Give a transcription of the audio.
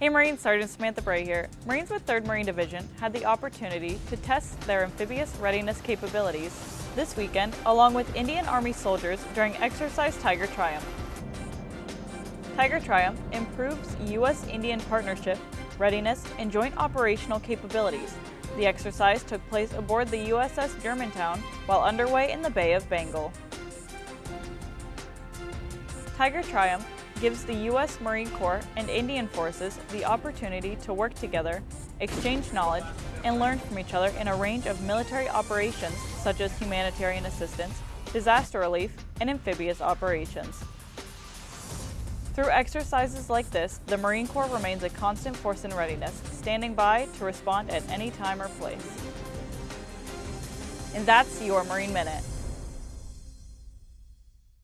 Hey Marines, Sergeant Samantha Bray here. Marines with 3rd Marine Division had the opportunity to test their amphibious readiness capabilities this weekend along with Indian Army soldiers during Exercise Tiger Triumph. Tiger Triumph improves U.S.-Indian partnership, readiness, and joint operational capabilities. The exercise took place aboard the USS Germantown while underway in the Bay of Bengal. Tiger Triumph gives the U.S. Marine Corps and Indian Forces the opportunity to work together, exchange knowledge, and learn from each other in a range of military operations such as humanitarian assistance, disaster relief, and amphibious operations. Through exercises like this, the Marine Corps remains a constant force in readiness, standing by to respond at any time or place. And that's your Marine Minute.